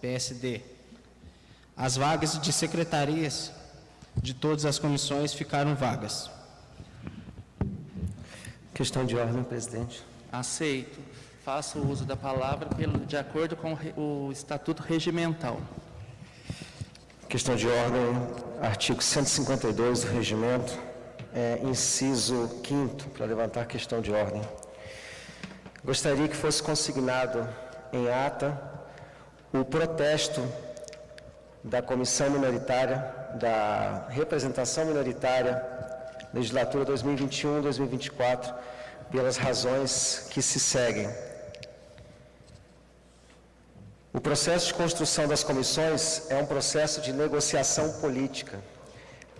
PSD. As vagas de secretarias de todas as comissões ficaram vagas. Questão de ordem, presidente. Aceito. Faço uso da palavra pelo, de acordo com o Estatuto Regimental. Questão de ordem, artigo 152 do Regimento, é, inciso 5 para levantar questão de ordem. Gostaria que fosse consignado em ata o protesto da comissão minoritária, da representação minoritária, legislatura 2021-2024, pelas razões que se seguem. O processo de construção das comissões é um processo de negociação política.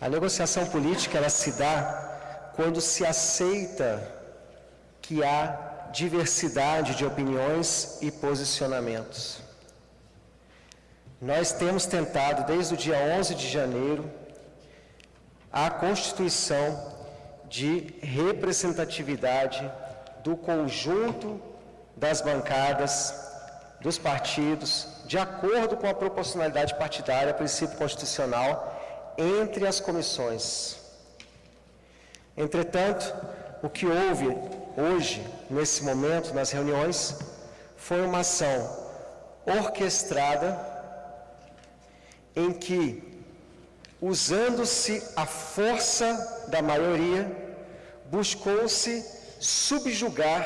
A negociação política ela se dá quando se aceita que há diversidade de opiniões e posicionamentos. Nós temos tentado, desde o dia 11 de janeiro, a constituição de representatividade do conjunto das bancadas dos partidos, de acordo com a proporcionalidade partidária, princípio constitucional, entre as comissões. Entretanto, o que houve hoje, nesse momento, nas reuniões, foi uma ação orquestrada em que, usando-se a força da maioria, buscou-se subjugar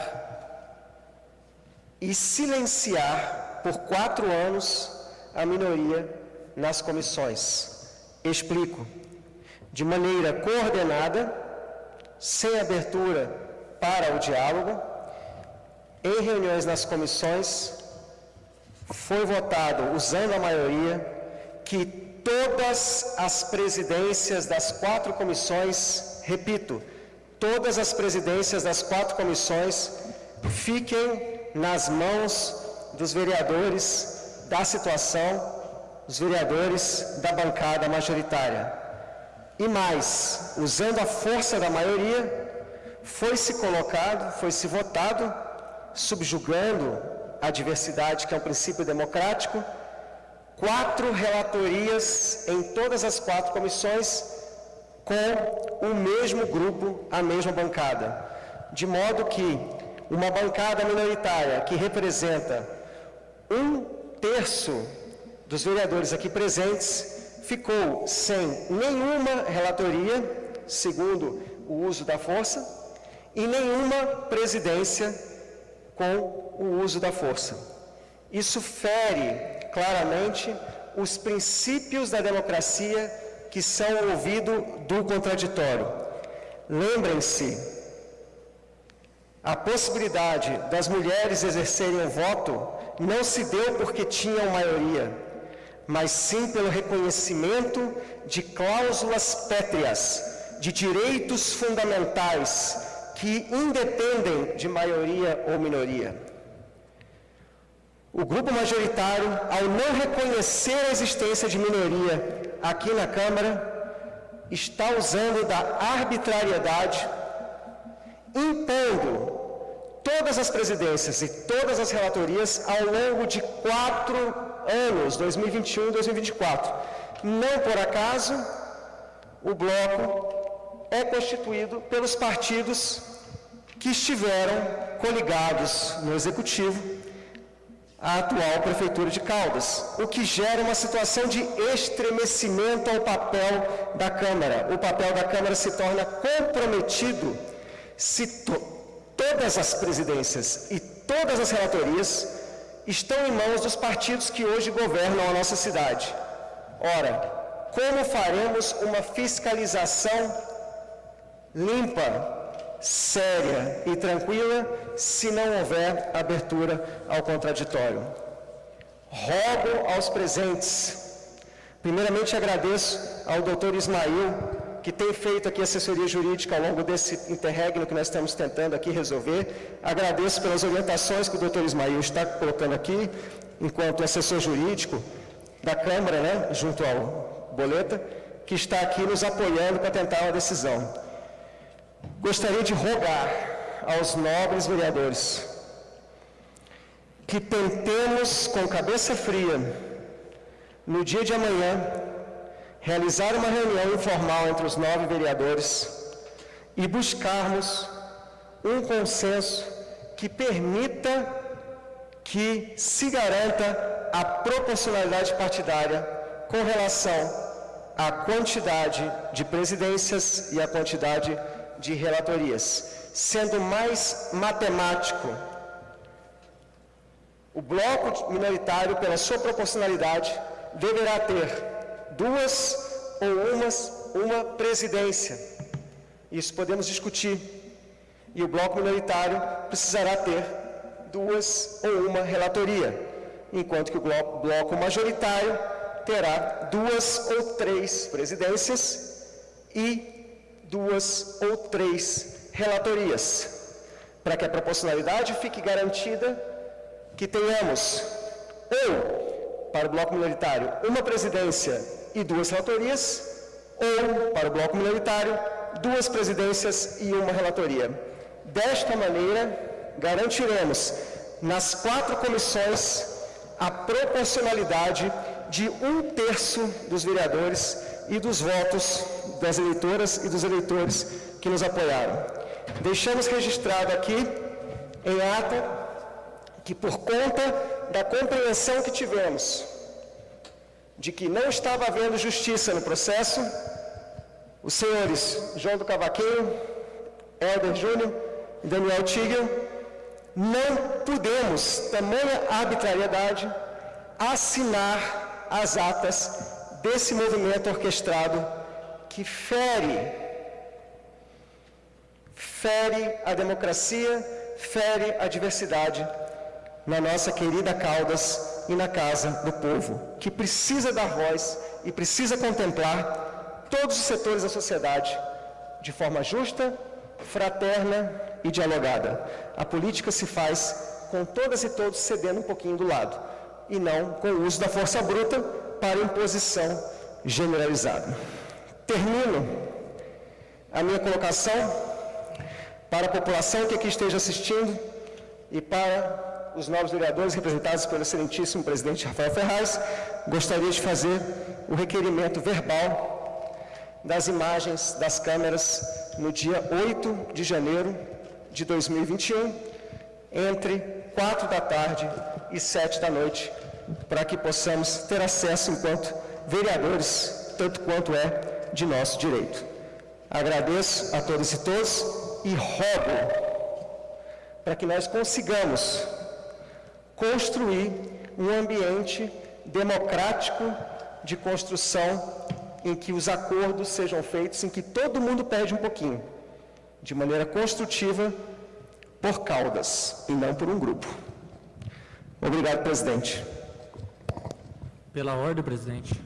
e silenciar por quatro anos a minoria nas comissões. Explico. De maneira coordenada, sem abertura para o diálogo, em reuniões nas comissões, foi votado, usando a maioria, que todas as presidências das quatro comissões, repito, todas as presidências das quatro comissões fiquem nas mãos dos vereadores da situação, os vereadores da bancada majoritária. E mais, usando a força da maioria, foi se colocado, foi se votado, subjugando a diversidade, que é um princípio democrático, quatro relatorias em todas as quatro comissões com o mesmo grupo, a mesma bancada. De modo que uma bancada minoritária que representa um terço dos vereadores aqui presentes ficou sem nenhuma relatoria, segundo o uso da força, e nenhuma presidência com o uso da força. Isso fere claramente os princípios da democracia que são ouvido do contraditório. Lembrem-se a possibilidade das mulheres exercerem o voto não se deu porque tinham maioria, mas sim pelo reconhecimento de cláusulas pétreas, de direitos fundamentais que independem de maioria ou minoria. O grupo majoritário, ao não reconhecer a existência de minoria aqui na Câmara, está usando da arbitrariedade impondo todas as presidências e todas as relatorias ao longo de quatro anos, 2021 e 2024. Não por acaso, o bloco é constituído pelos partidos que estiveram coligados no Executivo à atual Prefeitura de Caldas, o que gera uma situação de estremecimento ao papel da Câmara. O papel da Câmara se torna comprometido se to todas as presidências e todas as relatorias estão em mãos dos partidos que hoje governam a nossa cidade. Ora, como faremos uma fiscalização limpa, séria e tranquila se não houver abertura ao contraditório? Rogo aos presentes. Primeiramente agradeço ao doutor Ismail que tem feito aqui assessoria jurídica ao longo desse interregno que nós estamos tentando aqui resolver. Agradeço pelas orientações que o doutor Ismael está colocando aqui, enquanto assessor jurídico da Câmara, né, junto ao Boleta, que está aqui nos apoiando para tentar uma decisão. Gostaria de rogar aos nobres vereadores que tentemos com cabeça fria no dia de amanhã, realizar uma reunião informal entre os nove vereadores e buscarmos um consenso que permita que se garanta a proporcionalidade partidária com relação à quantidade de presidências e à quantidade de relatorias. Sendo mais matemático, o bloco minoritário, pela sua proporcionalidade, deverá ter duas ou umas, uma presidência. Isso podemos discutir. E o bloco minoritário precisará ter duas ou uma relatoria, enquanto que o bloco majoritário terá duas ou três presidências e duas ou três relatorias, para que a proporcionalidade fique garantida que tenhamos ou para o bloco minoritário uma presidência e duas relatorias, ou para o bloco minoritário duas presidências e uma relatoria. Desta maneira, garantiremos nas quatro comissões a proporcionalidade de um terço dos vereadores e dos votos das eleitoras e dos eleitores que nos apoiaram. Deixamos registrado aqui, em ata, que por conta da compreensão que tivemos de que não estava havendo justiça no processo, os senhores João do Cavaquinho, Helder Júnior e Daniel Tigel, não pudemos, tamanha arbitrariedade, assinar as atas desse movimento orquestrado que fere, fere a democracia, fere a diversidade na nossa querida Caldas e na casa do povo, que precisa dar voz e precisa contemplar todos os setores da sociedade de forma justa, fraterna e dialogada. A política se faz com todas e todos cedendo um pouquinho do lado, e não com o uso da força bruta para imposição generalizada. Termino a minha colocação para a população que aqui esteja assistindo e para os novos vereadores representados pelo excelentíssimo presidente Rafael Ferraz, gostaria de fazer o requerimento verbal das imagens das câmeras no dia 8 de janeiro de 2021, entre 4 da tarde e 7 da noite, para que possamos ter acesso enquanto vereadores, tanto quanto é de nosso direito. Agradeço a todas e todos e rogo para que nós consigamos construir um ambiente democrático de construção em que os acordos sejam feitos, em que todo mundo perde um pouquinho, de maneira construtiva, por caudas e não por um grupo. Obrigado, presidente. Pela ordem, presidente.